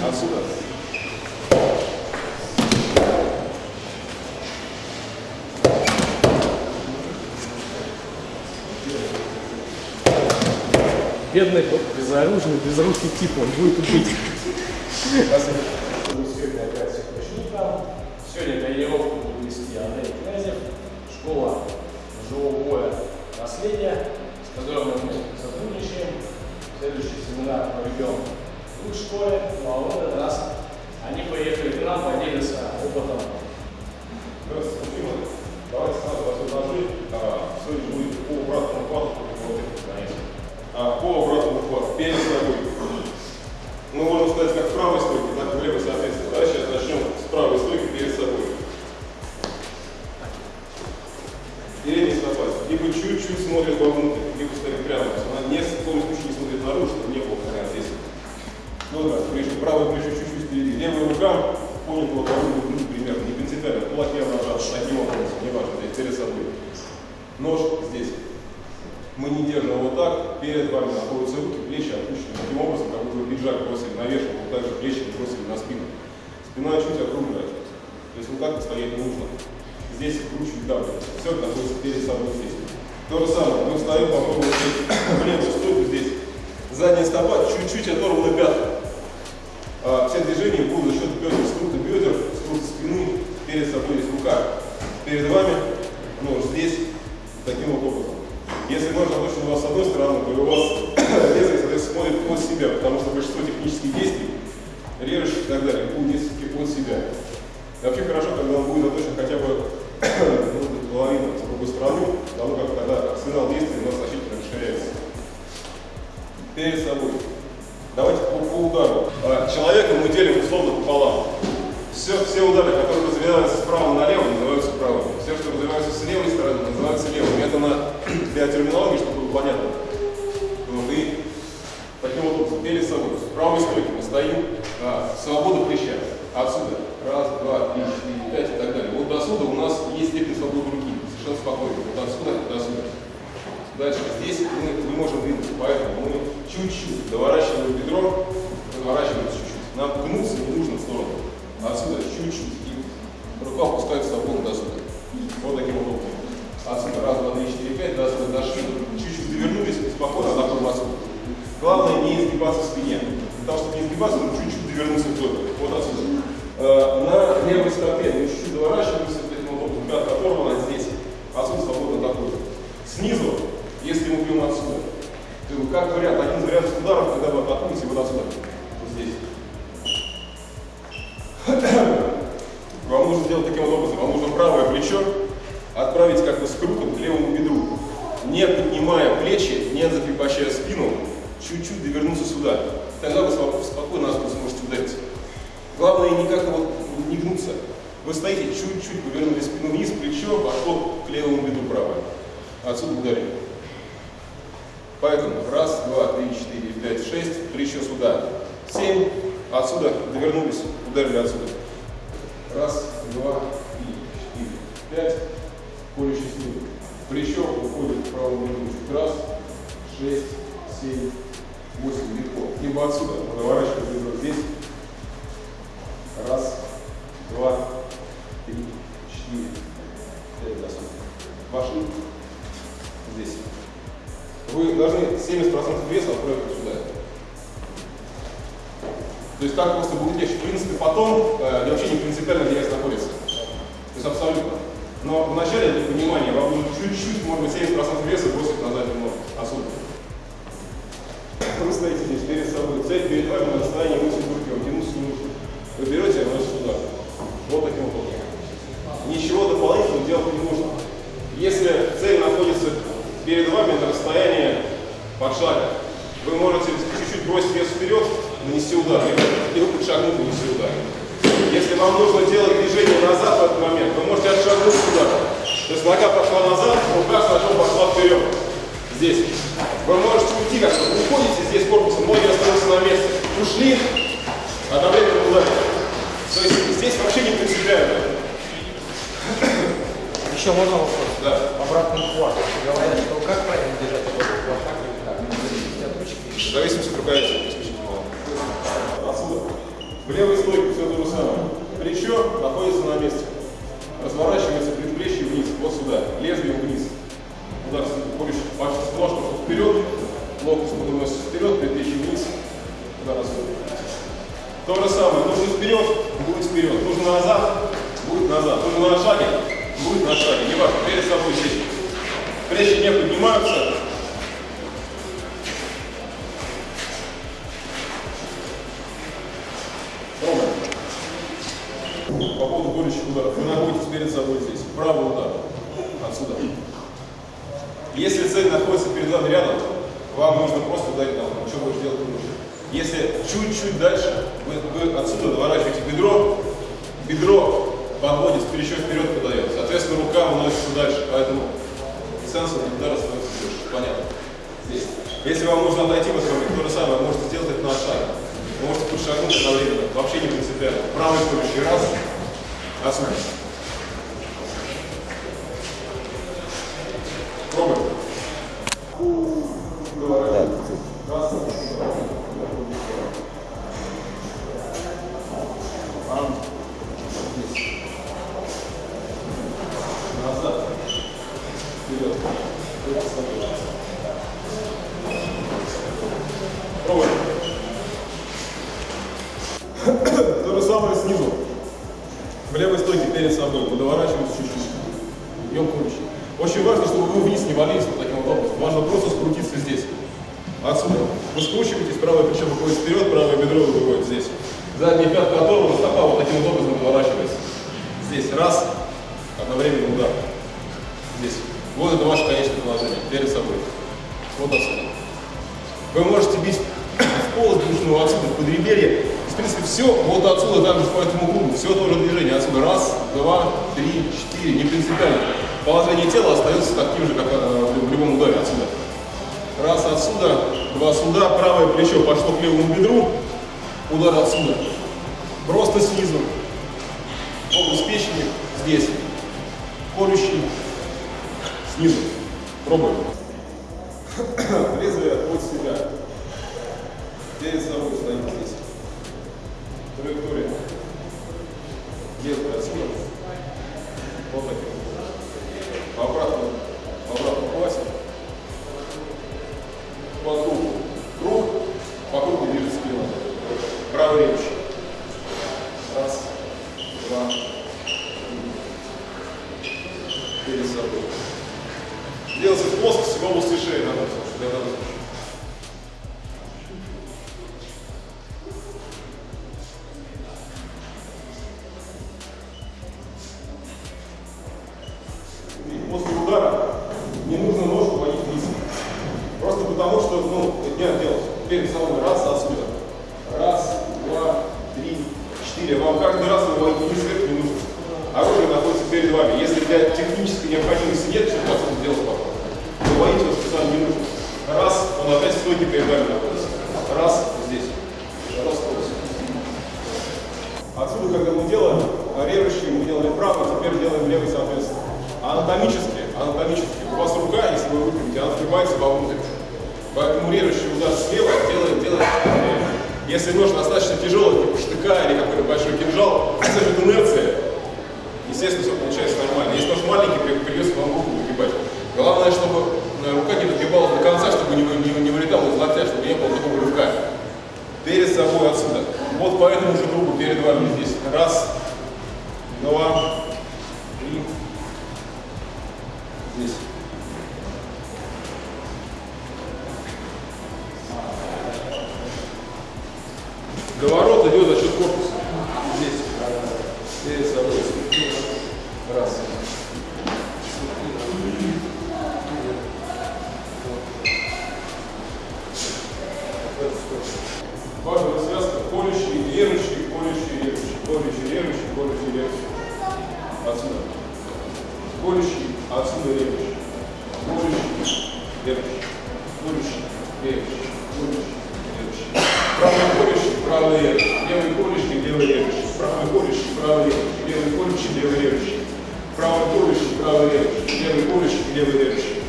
Отсюда. Бедный, безоружный, безрукий тип, он будет убить. Давайте сразу вас предложим. А, сегодня будет по обратному хвату. А, по обратному хвату, перед собой. Ну, можно сказать, как в правой стойке, так и в левой, соответственно. Да, сейчас начнем с правой стойки перед собой. Передняя стопа. Либо чуть-чуть смотрит вовнутрь, либо стоит прямо. То есть она не, в коем случае не смотрит наружу, чтобы не было прям здесь. Ну да, плечо, правое плечо чуть-чуть впереди. Левая рука понята вот вовнутрь, внутрь примерно, не принципиально. Кулак я нажат, таким образом, неважно, здесь перед собой. Нож здесь. Мы не держим вот так, перед вами находятся руки, плечи опущены. Таким образом, как будто вы пиджак бросили наверх, вот так же плечи бросили на спину. Спина чуть округляется. То есть вот так стоять не нужно. Здесь кручу давлю. Все находится перед собой здесь. То же самое, мы встаем, попробуем в левую стойку здесь. Задняя стопа чуть-чуть оторвана пятка. А, все движения будут за счет бедер, скрута бедер, скрута спины, перед собой есть рука. Перед вами нож здесь, таким вот образом. Если нож заточен у вас с одной стороны, то у вас лезвие, соответственно, смотрит под себя, потому что большинство технических действий, режущих и так далее, будут действовать под себя. И вообще хорошо, когда он будет заточен хотя бы может быть, половину с другой стороны, потому как когда арсенал действий у нас значительно расширяется. Перед собой. Давайте по, по удару. А, Человека мы делим условно пополам. Все, все удары, которые развиваются справа налево, называются правыми. Все, что развивается с левой стороны, называются левыми. Это на, для терминологии, чтобы было понятно. Вот, таким вот образом, перед собой. С правой стойки мы стоим, а, свобода плеча. Отсюда. Раз, два, три, четыре, пять и так далее. Вот до сюда у нас есть степень свободы руки. Совершенно спокойно. Вот отсюда до сюда. Дальше. Здесь мы не можем двинуться, поэтому мы чуть-чуть доворачиваем Снизу, если мы бьем отсюда, то как вариант, один из вариантов ударов, когда вы атакуете вот отсюда. Вот здесь. Вам нужно сделать таким вот образом. Вам нужно правое плечо отправить как бы с крутом к левому бедру. Не поднимая плечи, не закрепощая спину, чуть-чуть довернуться сюда. Тогда вы спокойно сможете ударить. Главное не как-то вот не гнуться. Вы стоите, чуть-чуть повернули спину вниз, плечо пошло к левому бедру правое. Отсюда ударили. Поэтому раз, два, три, четыре, пять, шесть, плечо сюда. Семь. Отсюда довернулись, ударили отсюда. Принципе, потом э, вообще не принципиально, где вес находится. То есть абсолютно. Но вначале, для понимания, вам нужно чуть-чуть, может быть, 70% веса бросить на заднюю ногу. Отсюда. Вы стоите здесь перед собой. Цель перед вами на расстоянии 8 руки. Вам тянуться не нужно. Вы берете и носите сюда. Вот таким вот образом. Ничего дополнительного делать не нужно. Если цель находится перед вами на расстоянии под шага, вы можете чуть-чуть бросить вес вперед, нанести удар, и вы подшагнуть и нанести удар. Если вам нужно делать движение назад в этот момент, вы можете отшагнуть сюда. То есть нога пошла назад, рука сначала пошла вперед. Здесь. Вы можете уйти, как вы уходите здесь корпусом, ноги остаются на месте. Ушли, одновременно ударили. То есть здесь вообще не принципиально. Еще можно вопрос? Да. Обратный хват. Говорят, что как правильно держать этот хват, так или так? В зависимости от руководителя. Отсюда. В левой стойке все то же самое. Плечо находится на месте. Разворачивается предплечье вниз, вот сюда, лезвием вниз. Удар колющий, пальцы ножка вперед, локоть выносится вперед, предплечье вниз, удар. То же самое, нужно вперед, будет вперед, нужно назад, будет назад, нужно на шаге, будет на шаге, не важно, перед собой здесь. Плечи не поднимаются, чуть-чуть дальше, вы, вы отсюда доворачиваете бедро, бедро подводит, плечо вперед подает. Соответственно, рука уносится дальше. Поэтому сенсор удара становится больше. Понятно. Здесь. Если вам нужно отойти в этот момент, то же самое, можете сделать это на шаг. Вы можете подшагнуть одновременно. Вообще не принципиально. Правый колющий раз. Отсюда. Пробуем. Давай. Раз. Ам. Здесь. Назад. Вперед. Вперед с тобой. Пробуем. То же самое снизу. В левой стойке перед собой. Мы доворачиваемся чуть-чуть. Бьем колющий. Очень важно, чтобы вы вниз не валились вот таким вот образом. Важно просто скрутиться здесь. Отсюда. Вы скручиваетесь, правое плечо выходит вперед, правое бедро выходит здесь. Задняя пятка оторвана, стопа вот таким вот образом выворачивается. Здесь. Раз. Одновременно удар. Здесь. Вот это ваше конечное положение. Перед собой. Отсюда. Вы можете бить в полость брюшную отсюда, в подреберье. В принципе, все вот отсюда, также по этому кругу. Все тоже движение. Отсюда раз, два, три, четыре. Не принципиально. Положение тела остается таким же, как э, в любом ударе отсюда. Раз отсюда, два сюда, правое плечо пошло к левому бедру, удар отсюда. Просто снизу. Область печени здесь. Колющий снизу. Пробуем. Лезвие от себя. Перед собой стоим не нужно ножку водить вниз. Просто потому, что, ну, это делать. Перед собой раз. Раз, два, три, четыре. Вам каждый раз выводить вниз вверх не нужно. Оружие находится перед вами. Если для технической необходимости нет, что отсюда делать потом. Выводить его специально не нужно. Раз, он опять в стойке перед вами находится. Раз, здесь. Раскрылся. Отсюда, когда мы делаем режущий, мы делали правый, теперь делаем левый, соответственно. Анатомически, анатомически. У вас рука, если вы выпрямите, она впивается вовнутрь. Поэтому режущий удар слева делает, делает. Если нож достаточно тяжелый, типа штыка или какой-то большой кинжал, за счет инерции, естественно, все получается нормально. Если нож маленький, при- придется вам руку выгибать. Главное, чтобы э, рука не догибалась до конца, чтобы не, не, не вылетала из локтя, чтобы не было такого рывка. Перед собой отсюда. Вот по этому же кругу перед вами здесь. Раз, два, Доворот идет за счет корпуса. Здесь. Собой. Раз. Правый. Левый колющий, левый режущий. Правый колющий, правый режущий. Левый колющий, левый режущий.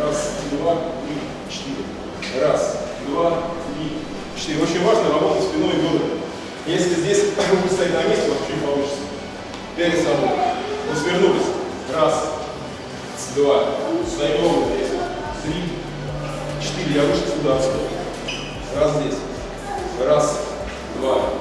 Раз, два, три, четыре. Раз, два, три, четыре. Очень важно работать спиной и бедрами. Если здесь вы будете стоять на месте, вас чуть получится. Перед собой. Мы свернулись. Раз, два. Стоим ровно здесь. Три, четыре. Я вышел сюда. Раз здесь. Раз, два,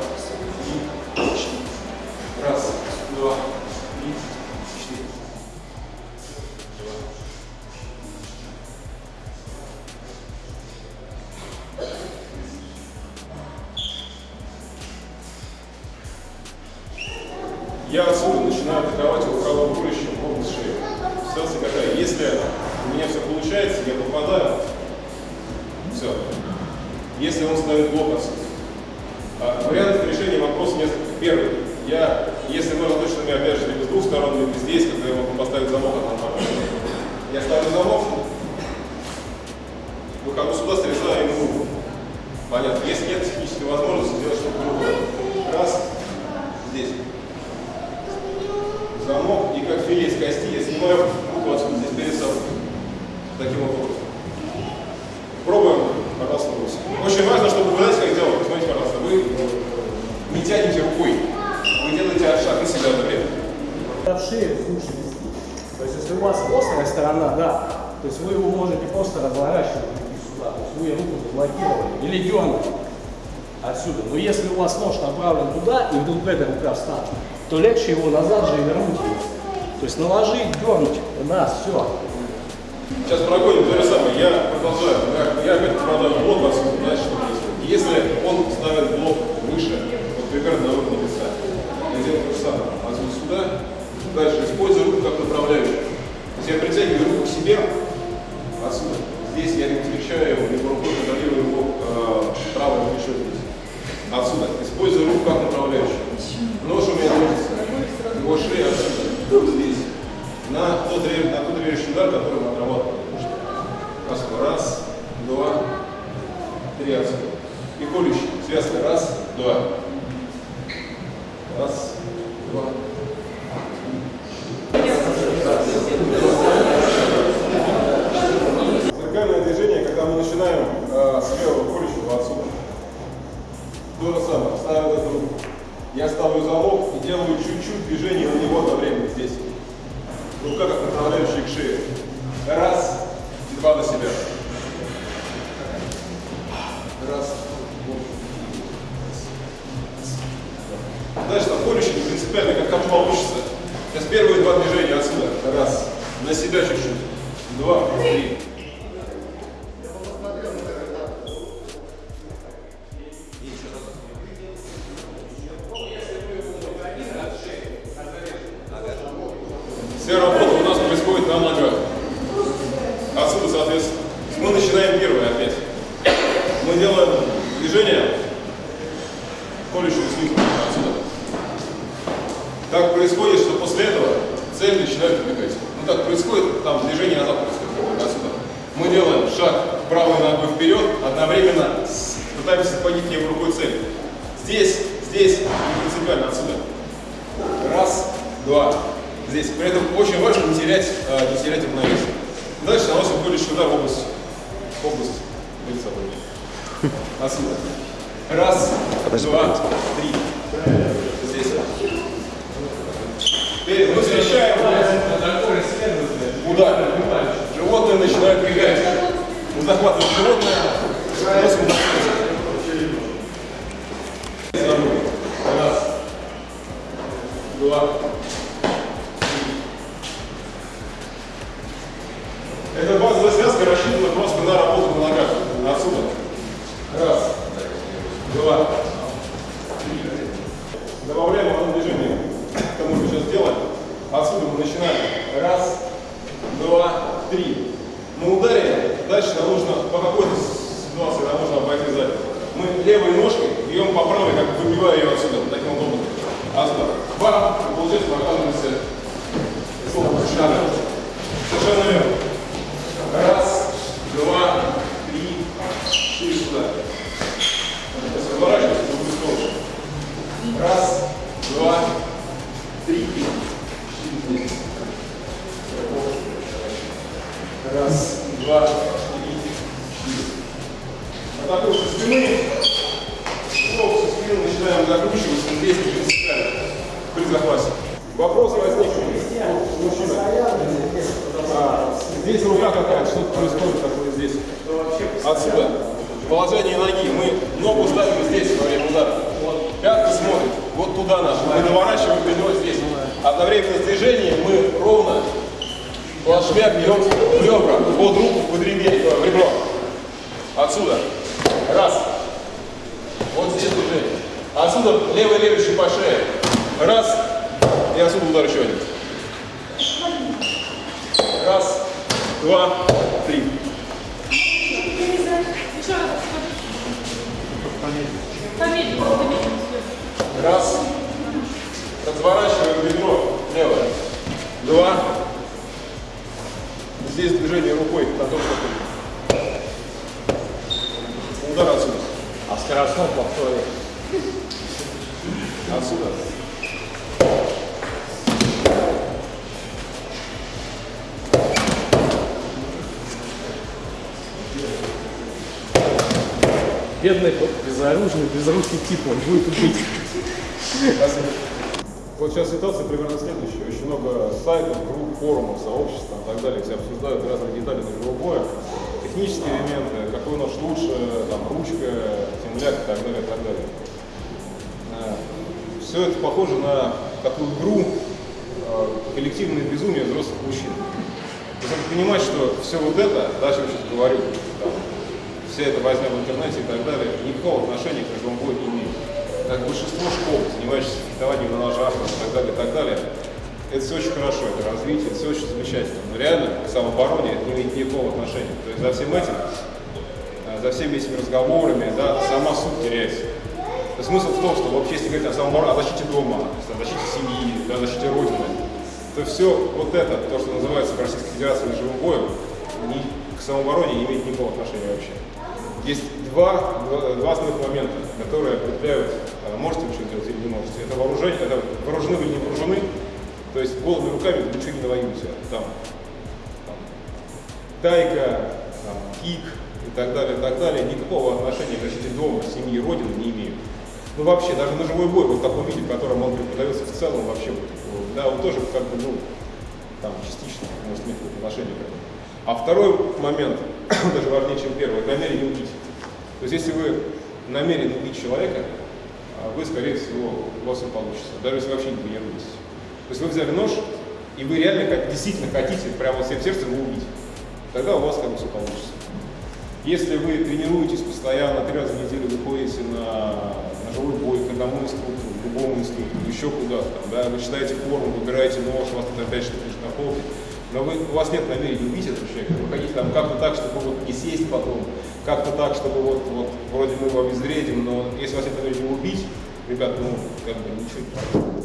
Я отсюда начинаю атаковать его рулищем в область шеи. Ситуация какая? Если у меня все получается, я попадаю, все. Если он ставит блок отсюда. А, вариантов решения вопроса несколько. Первый. Я, если точно мне опять же либо с двух сторон, либо здесь, когда я могу поставить замок от нормально. Я ставлю замок, выхожу сюда, срезаю ему. Понятно. Если нет технической возможности сделать что-то другое. Раз, здесь замок, и как филе из кости я снимаю руку отсюда здесь перед собой. Таким вот образом. Пробуем, пожалуйста, брось. Очень важно, чтобы вы знаете, как делать. Посмотрите, пожалуйста, вы не тянете рукой. Вы делаете шаг на себя одновременно. От шеи лучше вести. То есть если у вас острая сторона, да, то есть вы его можете просто разворачивать руки сюда. То есть вы руку дернули отсюда. Но если у вас нож направлен туда, и вдруг эта рука встанет, то легче его назад же и вернуть его. То есть наложить, дернуть. Раз, все. Сейчас проходим то же самое. Я продолжаю. Я, я опять попадаю в блок отсюда. Знаете, что происходит? Если он ставит блок выше, вот примерно на уровне лица, я делаю то же самое. Отсюда сюда. Дальше использую руку как направляющую. То есть я притягиваю руку к себе отсюда. Здесь я либо встречаю его, либо рукой контролирую его э, правое плечо здесь. Отсюда. Использую руку как направляющую. Нож у меня находится. Его шея отсюда. Вот здесь. На тот, на тот режущий удар, который мы отрабатывали. Отсюда. Раз, два, три отсюда. И колющий. Связка. Раз, два. Раз, два. Зеркальное движение, когда мы начинаем э, с левого колющего отсюда. То же самое. Ставил эту. Я ставлю замок и делаю чуть-чуть движение на него одновременно здесь. Рука как направляющая к шее. Раз и два на себя. Раз. Дальше там колющий принципиально, как там получится. Сейчас первые два движения отсюда. Раз. На себя чуть-чуть. Два. Колющего снизу отсюда. Так происходит, что после этого цель начинает убегать. Ну так происходит, там движение назад происходит, отсюда. Мы делаем шаг правой ногой вперед, одновременно пытаемся схватить левой рукой цель. Здесь, здесь, принципиально отсюда. Раз, два. Здесь. При этом очень важно не терять, э, не терять равновесие. Дальше наносим колющий удар в область, в область собой. Отсюда. Раз, два, три. Здесь. Теперь мы встречаем удар. Животное начинает бегать. Мы захватываем животное, носим на Дальше нам нужно по какой-то ситуации нам нужно обойти сзади. Мы левой ножкой бьем по правой, как выбивая ее отсюда. Таким образом. Отсюда. Бам! И получается мы оказываемся шага. Совершенно верно. Раз, два, три, четыре сюда. Сейчас разворачивайся, другую сторону. Раз, два, три, четыре. Раз, два, начинаем закручиваться здесь принципиально при захвате. Вопрос возник. Мужчина. А, здесь рука какая, что происходит такое здесь? Отсюда. Положение ноги. Мы ногу ставим здесь во время удара. Пятка смотрит вот туда наша. Мы наворачиваем бедро здесь. Одновременно с движением мы ровно плашмя бьем ребра, под руку, под ребро. Отсюда. Раз. Вот здесь движение. Отсюда левый левый по шее. Раз. И отсюда удар еще один. Раз, два, три. Раз. Разворачиваем бедро левое. Два. Здесь движение рукой на том, что Удар отсюда. А скоростном повторе. Отсюда. Бедный безоружный, безрукий тип, он будет убить. Вот сейчас ситуация примерно следующая. Очень много сайтов, групп, форумов, сообществ и так далее, где обсуждают разные детали ножевого боя, технические элементы, какой нож лучше, там, ручка, темляк и так далее, и так далее. Все это похоже на такую игру э, коллективное безумие взрослых мужчин. То есть понимать, что все вот это, да, о чем я сейчас говорю, там, вся эта возня в интернете и так далее, никакого отношения к ножевому бою не имеет. Как большинство школ, занимающихся фехтованием на ножах и так далее, и так далее, это все очень хорошо, это развитие, это все очень замечательно. Но реально к самообороне это не имеет никакого отношения. То есть за всем этим, э, за всеми этими разговорами, да, сама суть теряется. Смысл в том, что вообще, если говорить о самообороне, о защите дома, о защите семьи, да, о защите Родины, то все вот это, то, что называется в Российской Федерации ножевым боем, ни, к самообороне не имеет никакого отношения вообще. Есть два, два, два основных момента, которые определяют, а, можете вы что делать или не можете. Это вооружение, это вооружены или не вооружены. То есть голыми руками вы ничего не навоюете. Там, там тайка, там, кик и так далее, и так далее, никакого отношения к защите дома, семьи, родины не имеют. Ну вообще, даже ножевой бой вот в таком виде, в котором он преподается в целом вообще, да, он тоже как бы, ну, там частично может иметь какое-то отношение к этому. А второй момент, даже важнее, чем первый, намерение убить. То есть если вы намерены убить человека, а вы, скорее всего, у вас не получится, даже если вообще не тренируетесь. То есть вы взяли нож, и вы реально как, действительно хотите прямо всем сердцем его убить, тогда у вас как бы все получится. Если вы тренируетесь постоянно, три раза в неделю выходите на ножевой бой к одному инструктору, к другому инструктору, еще куда-то, да, вы читаете форум, выбираете нож, у вас тут опять что-то лежит на полке, но вы, у вас нет намерения убить этого человека, вы хотите там как-то так, чтобы вот не сесть потом, как-то так, чтобы вот, вот вроде мы его обезвредим, но если у вас нет намерения убить, ребят, ну, как бы ничего не.